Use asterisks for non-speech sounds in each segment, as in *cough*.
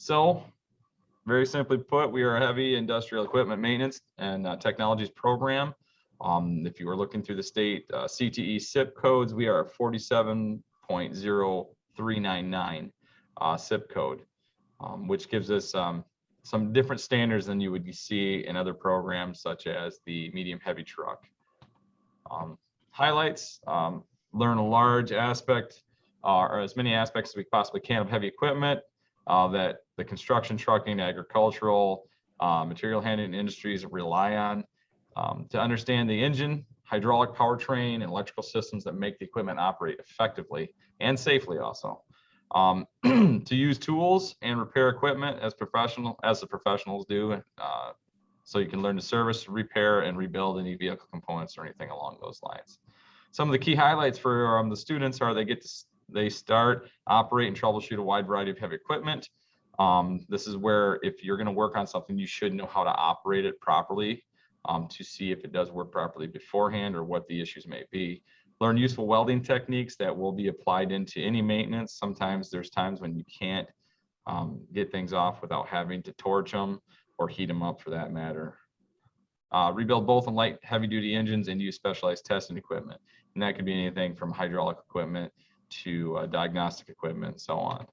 So very simply put, we are a heavy industrial equipment maintenance and uh, technologies program. Um, if you are looking through the state uh, CTE CIP codes, we are 47.0399 uh, CIP code, um, which gives us um, some different standards than you would see in other programs such as the medium heavy truck. Um, highlights, um, learn a large aspect uh, or as many aspects as we possibly can of heavy equipment uh, that the construction, trucking, agricultural, uh, material handling industries rely on um, to understand the engine, hydraulic powertrain, and electrical systems that make the equipment operate effectively and safely also. Um, *clears throat* to use tools and repair equipment as professional as the professionals do, uh, so you can learn to service, repair, and rebuild any vehicle components or anything along those lines. Some of the key highlights for um, the students are they get to they start, operate, and troubleshoot a wide variety of heavy equipment. Um, this is where if you're going to work on something, you should know how to operate it properly um, to see if it does work properly beforehand or what the issues may be. Learn useful welding techniques that will be applied into any maintenance. Sometimes there's times when you can't um, get things off without having to torch them or heat them up for that matter. Uh, rebuild both on light heavy duty engines and use specialized testing equipment. And that could be anything from hydraulic equipment to uh, diagnostic equipment and so on.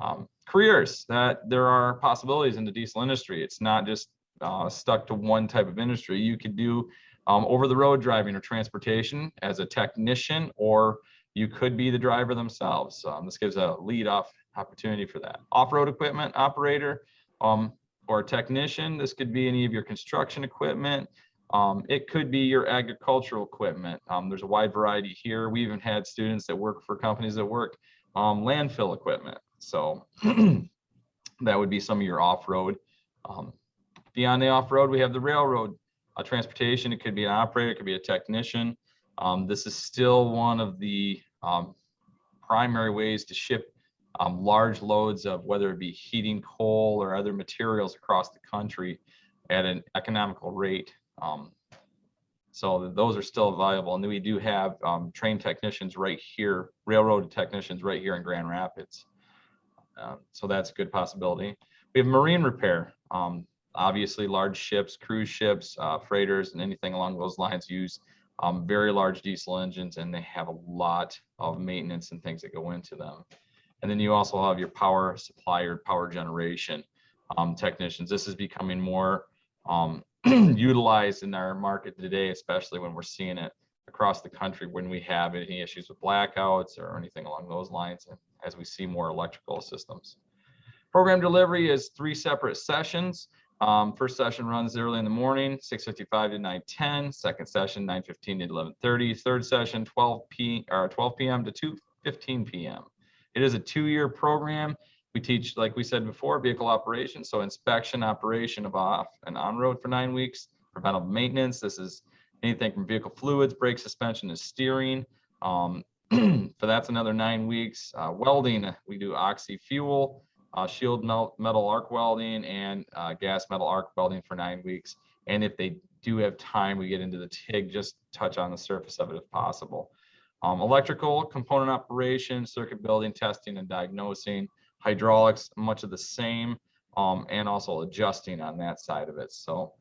Um, careers that there are possibilities in the diesel industry. It's not just uh, stuck to one type of industry. You could do um, over the road driving or transportation as a technician, or you could be the driver themselves. Um, this gives a lead off opportunity for that. Off-road equipment operator um, or technician. This could be any of your construction equipment. Um, it could be your agricultural equipment. Um, there's a wide variety here. We even had students that work for companies that work um, landfill equipment. So *clears throat* that would be some of your off-road. Um, beyond the off-road, we have the railroad uh, transportation. It could be an operator, it could be a technician. Um, this is still one of the um, primary ways to ship large loads of whether it be heating coal or other materials across the country at an economical rate. Um, so those are still viable. And then we do have um, trained technicians right here, railroad technicians right here in Grand Rapids. Uh, so that's a good possibility. We have marine repair. Um, obviously, large ships, cruise ships, uh, freighters, and anything along those lines use um, very large diesel engines, and they have a lot of maintenance and things that go into them. And then you also have your power supplier, power generation um, technicians. This is becoming more um, *clears throat* utilized in our market today, especially when we're seeing it across the country when we have any issues with blackouts or anything along those lines as we see more electrical systems. Program delivery is three separate sessions. Um, first session runs early in the morning, 6.55 to 9.10. Second session, 9.15 to 11.30. Third session, 12 p or 12 p.m. to 2.15 p.m. It is a two-year program. We teach, like we said before, vehicle operations. So inspection, operation of off and on road for nine weeks, preventive maintenance. This is anything from vehicle fluids, brake suspension, and steering. Um, *clears throat* so that's another nine weeks. Uh, welding, we do oxy fuel, uh, shield metal arc welding, and uh, gas metal arc welding for nine weeks. And if they do have time, we get into the TIG, just touch on the surface of it if possible. Um, electrical component operation, circuit building, testing, and diagnosing hydraulics, much of the same, um, and also adjusting on that side of it. So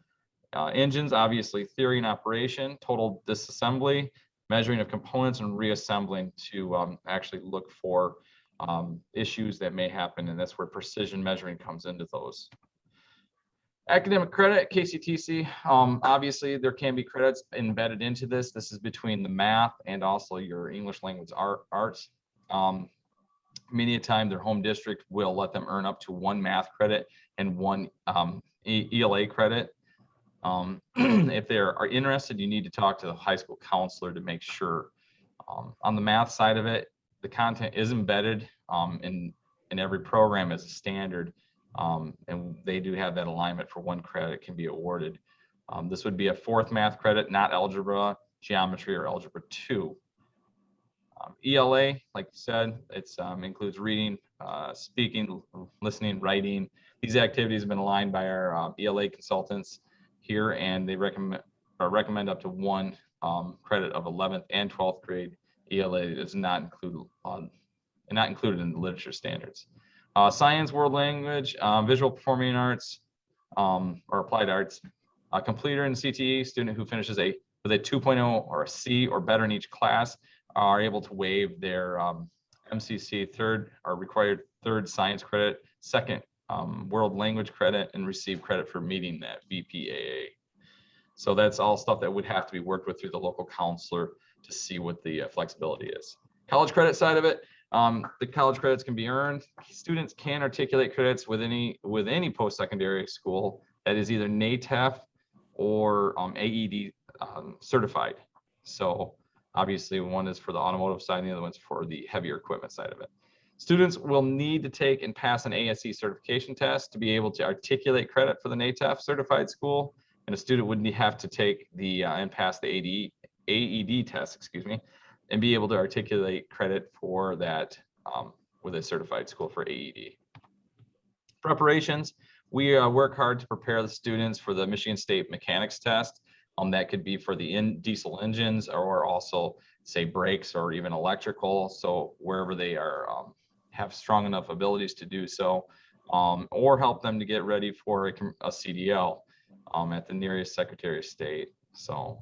uh, engines, obviously theory and operation, total disassembly, measuring of components and reassembling to um, actually look for um, issues that may happen. And that's where precision measuring comes into those. Academic credit, KCTC, um, obviously there can be credits embedded into this. This is between the math and also your English language art, arts. Um, many a time their home district will let them earn up to one math credit and one um, ELA credit. Um, *clears throat* if they are interested, you need to talk to the high school counselor to make sure. Um, on the math side of it, the content is embedded um, in, in every program as a standard, um, and they do have that alignment for one credit can be awarded. Um, this would be a fourth math credit, not algebra, geometry, or algebra 2. Um, ELA, like you said, it includes reading, uh, speaking, listening, writing. These activities have been aligned by our uh, ELA consultants here, and they recommend recommend up to one um, credit of 11th and 12th grade ELA is not included on not included in the literature standards. Uh, science, world language, uh, visual performing arts, um, or applied arts. A completer in CTE, student who finishes a with a 2.0 or a C or better in each class are able to waive their um, MCC third or required third science credit, second um, world language credit, and receive credit for meeting that VPAA. So that's all stuff that would have to be worked with through the local counselor to see what the uh, flexibility is. College credit side of it, um, the college credits can be earned. Students can articulate credits with any with any post-secondary school that is either NATEF or um, AED um, certified. So obviously one is for the automotive side, and the other one's for the heavier equipment side of it. Students will need to take and pass an ASE certification test to be able to articulate credit for the NATEF certified school. And a student would have to take the uh, and pass the AD, AED test, excuse me, and be able to articulate credit for that um, with a certified school for AED. Preparations, we uh, work hard to prepare the students for the Michigan State mechanics test. Um, that could be for the in diesel engines or also say brakes or even electrical. So wherever they are um, have strong enough abilities to do so, um, or help them to get ready for a, a CDL um, at the nearest Secretary of State. So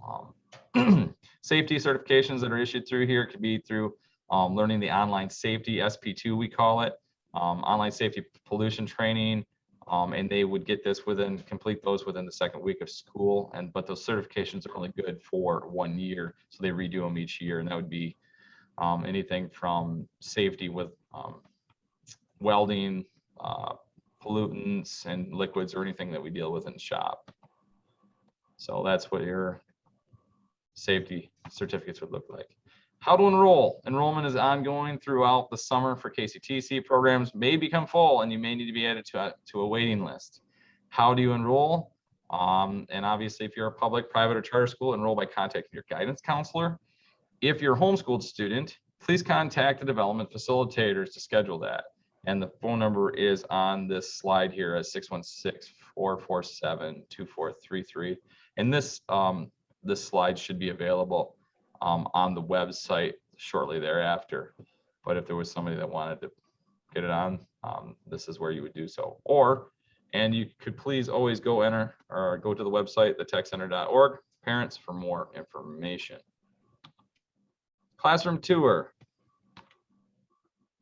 um, *clears throat* safety certifications that are issued through here could be through um, learning the online safety SP2 we call it, um, online safety pollution training, um, and they would get this within complete those within the second week of school. And but those certifications are only good for one year, so they redo them each year, and that would be anything from safety with um, welding, uh, pollutants, and liquids, or anything that we deal with in the shop. So that's what your safety certificates would look like. How to enroll. Enrollment is ongoing throughout the summer for KCTC programs may become full and you may need to be added to a, to a waiting list. How do you enroll? Um, and obviously, if you're a public, private, or charter school, enroll by contacting your guidance counselor. If you're a homeschooled student, please contact the development facilitators to schedule that. And the phone number is on this slide here as 616-447-2433. And this um, this slide should be available um, on the website shortly thereafter. But if there was somebody that wanted to get it on, um, this is where you would do so. Or, and you could please always go enter or go to the website, thetechcenter.org, parents for more information. Classroom tour.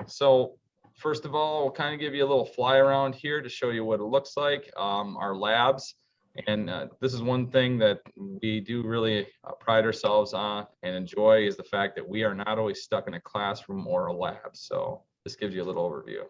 So first of all, we'll kind of give you a little fly around here to show you what it looks like. Um, our labs. And uh, this is one thing that we do really uh, pride ourselves on and enjoy is the fact that we are not always stuck in a classroom or a lab. So this gives you a little overview.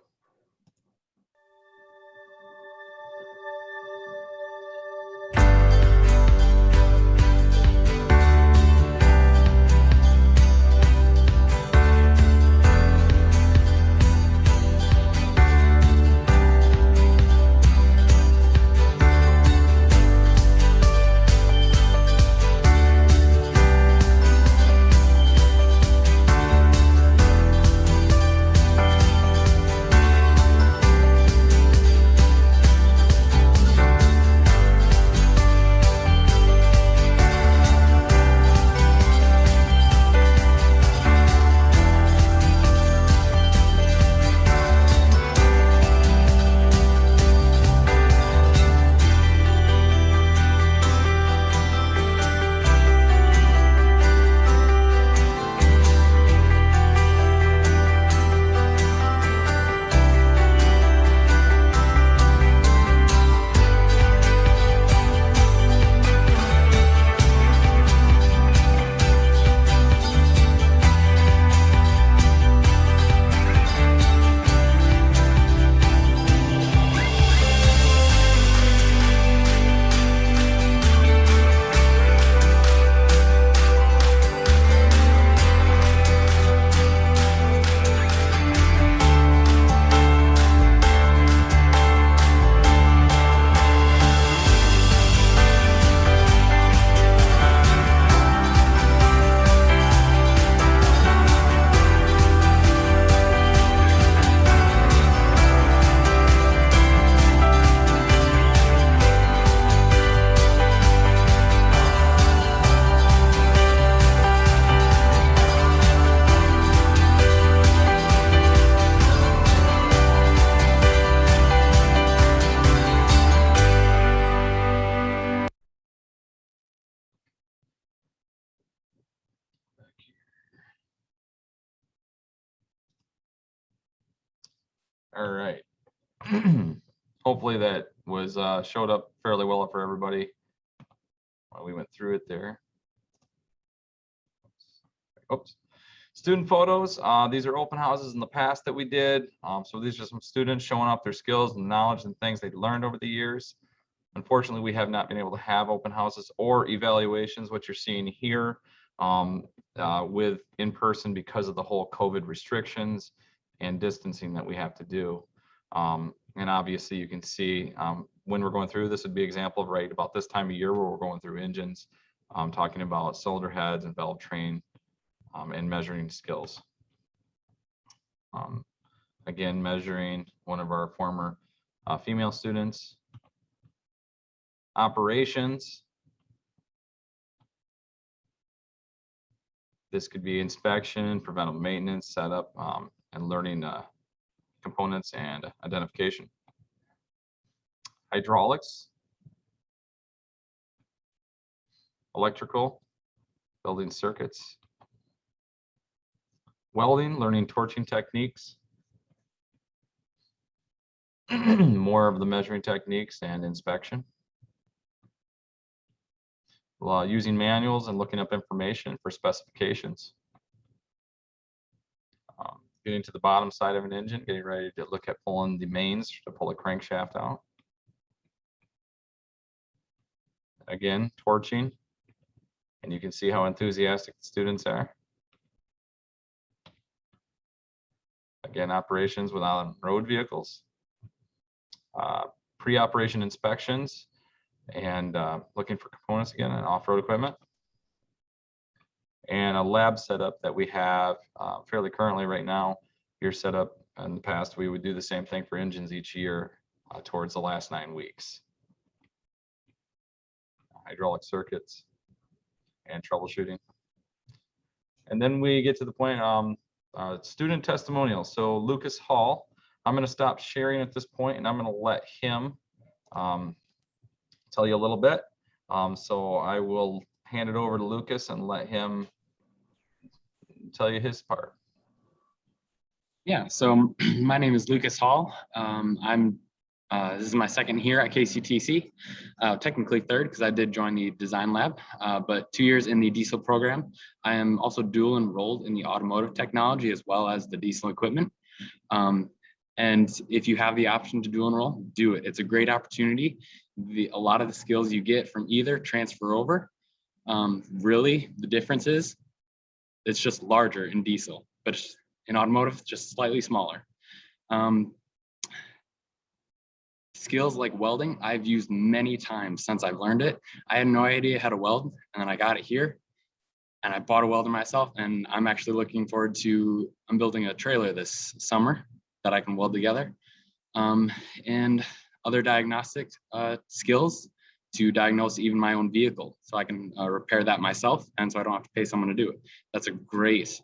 All right. *clears throat* Hopefully that was uh, showed up fairly well for everybody. While we went through it there. Oops. Student photos. Uh, these are open houses in the past that we did. Um, so these are some students showing off their skills and knowledge and things they learned over the years. Unfortunately, we have not been able to have open houses or evaluations, what you're seeing here um, uh, with in person because of the whole COVID restrictions and distancing that we have to do. Um, and obviously you can see um, when we're going through this would be example of right about this time of year where we're going through engines, um, talking about cylinder heads and valve train um, and measuring skills. Um, again, measuring one of our former uh, female students. Operations. This could be inspection, preventive maintenance, setup, um, and learning uh, components and identification. Hydraulics. Electrical, building circuits. Welding, learning torching techniques. *clears throat* More of the measuring techniques and inspection. Uh, using manuals and looking up information for specifications. Getting to the bottom side of an engine, getting ready to look at pulling the mains to pull the crankshaft out. Again, torching. And you can see how enthusiastic the students are. Again, operations without road vehicles. Uh, Pre-operation inspections and uh, looking for components again and off-road equipment. And a lab setup that we have uh, fairly currently right now. Here set up in the past, we would do the same thing for engines each year uh, towards the last nine weeks. Hydraulic circuits and troubleshooting. And then we get to the point, um, uh, student testimonials. So Lucas Hall, I'm going to stop sharing at this point and I'm going to let him um, tell you a little bit. Um, so I will hand it over to Lucas and let him tell you his part. Yeah, so *clears throat* my name is Lucas Hall. Um, I'm uh, this is my second year at KCTC, uh, technically third because I did join the design lab, uh, but two years in the diesel program. I am also dual enrolled in the automotive technology as well as the diesel equipment. Um, and if you have the option to dual enroll, do it. It's a great opportunity. The, a lot of the skills you get from either transfer over. Um, really, the difference is it's just larger in diesel, but in automotive, just slightly smaller. Um, skills like welding, I've used many times since I've learned it. I had no idea how to weld, and then I got it here, and I bought a welder myself, and I'm actually looking forward to, I'm building a trailer this summer that I can weld together. Um, and other diagnostic uh, skills to diagnose even my own vehicle so I can uh, repair that myself and so I don't have to pay someone to do it. That's a great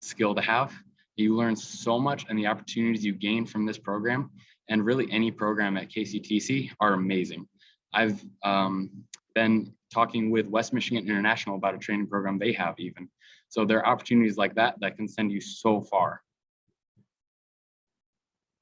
skill to have. You learn so much and the opportunities you gain from this program and really any program at KCTC are amazing. I've um, been talking with West Michigan International about a training program they have even. So there are opportunities like that that can send you so far.